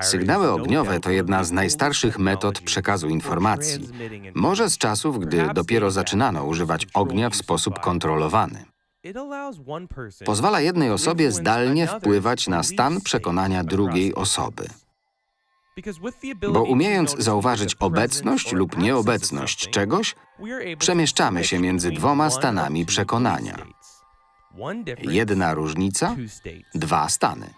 Sygnały ogniowe to jedna z najstarszych metod przekazu informacji. Może z czasów, gdy dopiero zaczynano używać ognia w sposób kontrolowany. Pozwala jednej osobie zdalnie wpływać na stan przekonania drugiej osoby. Bo umiejąc zauważyć obecność lub nieobecność czegoś, przemieszczamy się między dwoma stanami przekonania. Jedna różnica, dwa stany.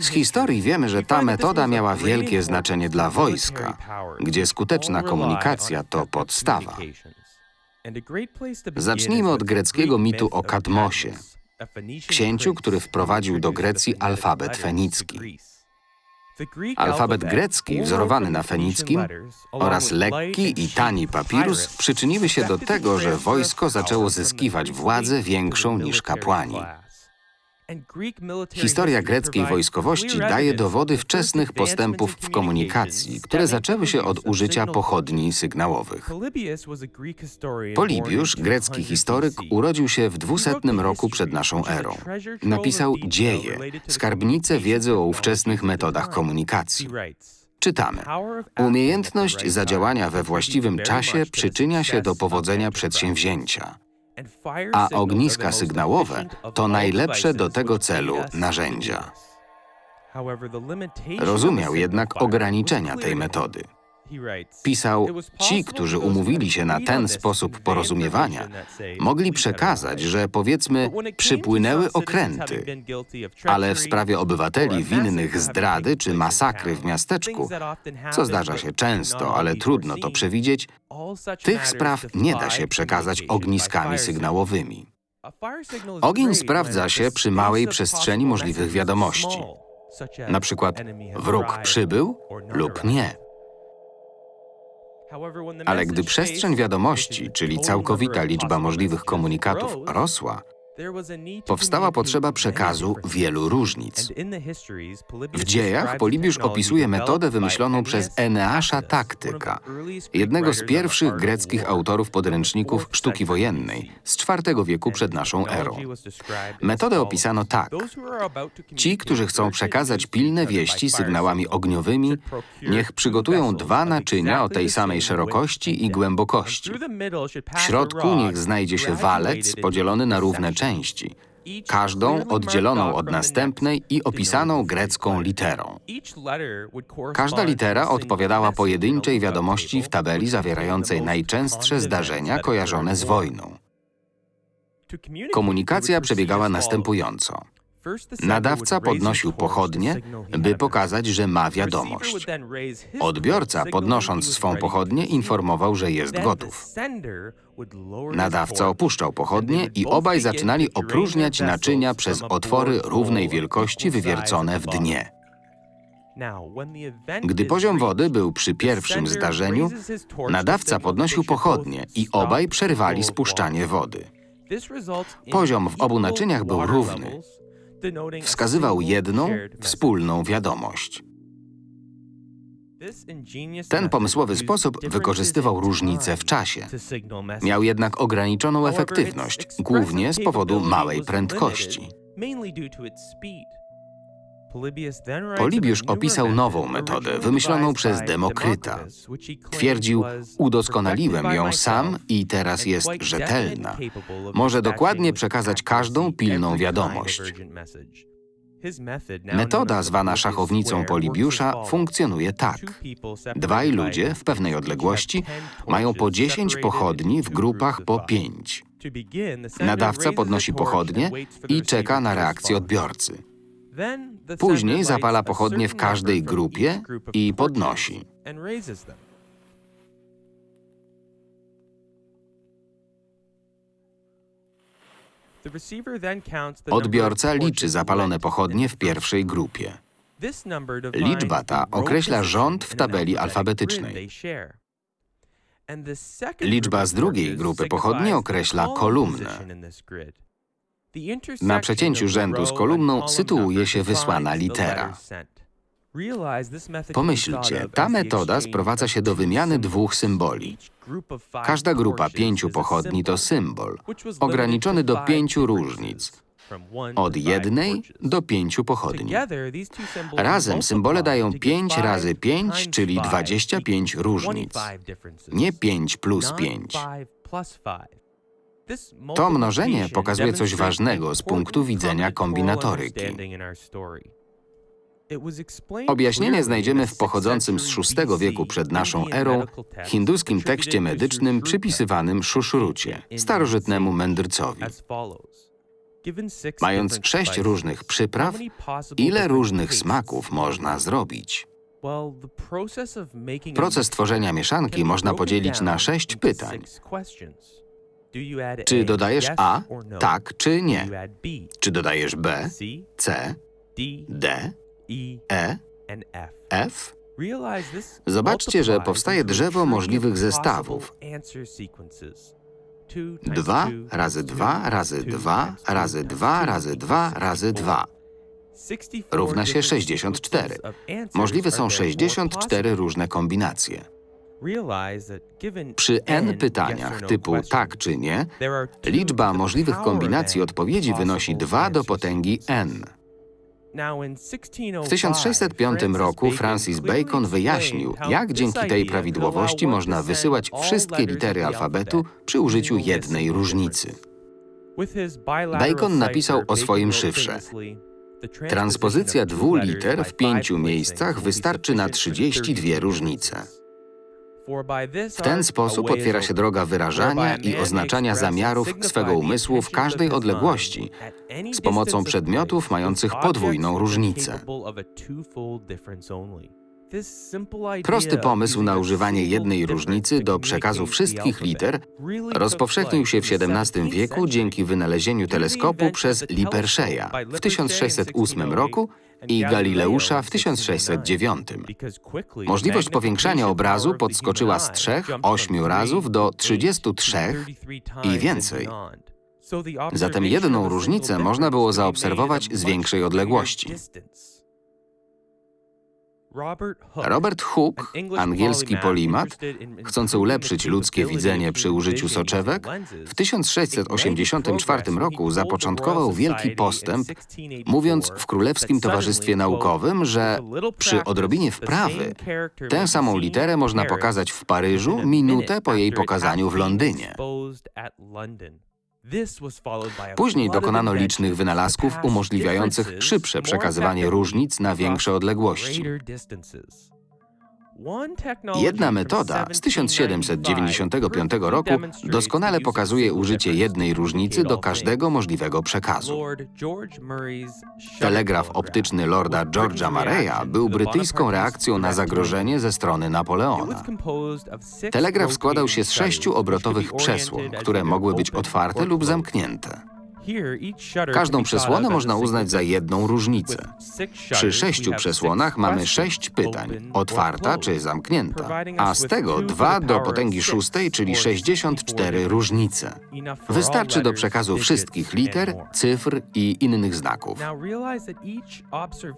Z historii wiemy, że ta metoda miała wielkie znaczenie dla wojska, gdzie skuteczna komunikacja to podstawa. Zacznijmy od greckiego mitu o Kadmosie, księciu, który wprowadził do Grecji alfabet fenicki. Alfabet grecki, wzorowany na fenickim, oraz lekki i tani papirus przyczyniły się do tego, że wojsko zaczęło zyskiwać władzę większą niż kapłani. Historia greckiej wojskowości daje dowody wczesnych postępów w komunikacji, które zaczęły się od użycia pochodni sygnałowych. Polibiusz, grecki historyk, urodził się w 200 roku przed naszą erą. Napisał Dzieje, skarbnicę wiedzy o ówczesnych metodach komunikacji. Czytamy. Umiejętność zadziałania we właściwym czasie przyczynia się do powodzenia przedsięwzięcia a ogniska sygnałowe to najlepsze do tego celu narzędzia. Rozumiał jednak ograniczenia tej metody. Pisał, ci, którzy umówili się na ten sposób porozumiewania, mogli przekazać, że powiedzmy przypłynęły okręty, ale w sprawie obywateli winnych zdrady czy masakry w miasteczku, co zdarza się często, ale trudno to przewidzieć, tych spraw nie da się przekazać ogniskami sygnałowymi. Ogień sprawdza się przy małej przestrzeni możliwych wiadomości. Na przykład wróg przybył lub nie. Ale gdy przestrzeń wiadomości, czyli całkowita liczba możliwych komunikatów rosła, powstała potrzeba przekazu wielu różnic. W dziejach Polibiusz opisuje metodę wymyśloną przez Eneasza Taktyka, jednego z pierwszych greckich autorów podręczników sztuki wojennej z IV wieku przed naszą erą. Metodę opisano tak. Ci, którzy chcą przekazać pilne wieści sygnałami ogniowymi, niech przygotują dwa naczynia o tej samej szerokości i głębokości. W środku niech znajdzie się walec podzielony na równe części części, każdą oddzieloną od następnej i opisaną grecką literą. Każda litera odpowiadała pojedynczej wiadomości w tabeli zawierającej najczęstsze zdarzenia kojarzone z wojną. Komunikacja przebiegała następująco. Nadawca podnosił pochodnie, by pokazać, że ma wiadomość. Odbiorca, podnosząc swą pochodnię, informował, że jest gotów. Nadawca opuszczał pochodnie i obaj zaczynali opróżniać naczynia przez otwory równej wielkości wywiercone w dnie. Gdy poziom wody był przy pierwszym zdarzeniu, nadawca podnosił pochodnie i obaj przerwali spuszczanie wody. Poziom w obu naczyniach był równy. Wskazywał jedną, wspólną wiadomość. Ten pomysłowy sposób wykorzystywał różnice w czasie. Miał jednak ograniczoną efektywność, głównie z powodu małej prędkości. Polibiusz opisał nową metodę, wymyśloną przez Demokryta. Twierdził, udoskonaliłem ją sam i teraz jest rzetelna. Może dokładnie przekazać każdą pilną wiadomość. Metoda zwana szachownicą Polibiusza funkcjonuje tak. Dwaj ludzie w pewnej odległości mają po 10 pochodni w grupach po 5. Nadawca podnosi pochodnie i czeka na reakcję odbiorcy. Później zapala pochodnie w każdej grupie i podnosi. Odbiorca liczy zapalone pochodnie w pierwszej grupie. Liczba ta określa rząd w tabeli alfabetycznej. Liczba z drugiej grupy pochodni określa kolumnę. Na przecięciu rzędu z kolumną sytuuje się wysłana litera. Pomyślcie, ta metoda sprowadza się do wymiany dwóch symboli. Każda grupa pięciu pochodni to symbol, ograniczony do pięciu różnic, od jednej do pięciu pochodni. Razem symbole dają 5 razy 5, czyli 25 różnic. Nie 5 plus 5. To mnożenie pokazuje coś ważnego z punktu widzenia kombinatoryki. Objaśnienie znajdziemy w pochodzącym z VI wieku przed naszą erą hinduskim tekście medycznym przypisywanym Szuszrucie, starożytnemu mędrcowi. Mając sześć różnych przypraw, ile różnych smaków można zrobić? Proces tworzenia mieszanki można podzielić na sześć pytań. Czy dodajesz A? Tak czy nie? Czy dodajesz B, C, D, E, F? Zobaczcie, że powstaje drzewo możliwych zestawów. 2 razy 2 razy 2 razy 2 razy 2 razy 2 równa się 64. Możliwe są 64 różne kombinacje. Przy n pytaniach typu tak czy nie, liczba możliwych kombinacji odpowiedzi wynosi 2 do potęgi n. W 1605 roku Francis Bacon wyjaśnił, jak dzięki tej prawidłowości można wysyłać wszystkie litery alfabetu przy użyciu jednej różnicy. Bacon napisał o swoim szyfrze. Transpozycja dwóch liter w pięciu miejscach wystarczy na 32 różnice. W ten sposób otwiera się droga wyrażania i oznaczania zamiarów swego umysłu w każdej odległości z pomocą przedmiotów mających podwójną różnicę. Prosty pomysł na używanie jednej różnicy do przekazu wszystkich liter rozpowszechnił się w XVII wieku dzięki wynalezieniu teleskopu przez Lippershey'a w 1608 roku i Galileusza w 1609. Możliwość powiększania obrazu podskoczyła z 3, 8 razów do 33 i więcej. Zatem jedną różnicę można było zaobserwować z większej odległości. Robert Hooke, angielski polimat, chcący ulepszyć ludzkie widzenie przy użyciu soczewek, w 1684 roku zapoczątkował wielki postęp, mówiąc w Królewskim Towarzystwie Naukowym, że przy odrobinie wprawy tę samą literę można pokazać w Paryżu minutę po jej pokazaniu w Londynie. Później dokonano licznych wynalazków umożliwiających szybsze przekazywanie różnic na większe odległości. Jedna metoda z 1795 roku doskonale pokazuje użycie jednej różnicy do każdego możliwego przekazu. Telegraf optyczny Lorda George'a Mareya był brytyjską reakcją na zagrożenie ze strony Napoleona. Telegraf składał się z sześciu obrotowych przesłon, które mogły być otwarte lub zamknięte. Każdą przesłonę można uznać za jedną różnicę. Przy sześciu przesłonach mamy sześć pytań, otwarta czy zamknięta, a z tego dwa do potęgi szóstej, czyli 64 różnice. Wystarczy do przekazu wszystkich liter, cyfr i innych znaków.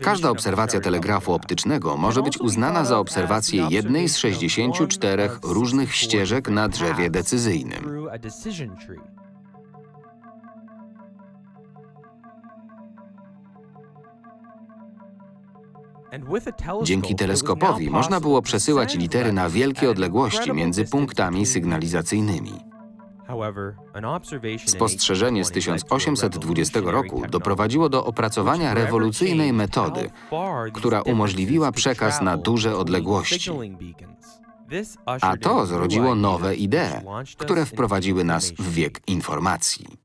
Każda obserwacja telegrafu optycznego może być uznana za obserwację jednej z 64 różnych ścieżek na drzewie decyzyjnym. Dzięki teleskopowi można było przesyłać litery na wielkie odległości między punktami sygnalizacyjnymi. Spostrzeżenie z 1820 roku doprowadziło do opracowania rewolucyjnej metody, która umożliwiła przekaz na duże odległości. A to zrodziło nowe idee, które wprowadziły nas w wiek informacji.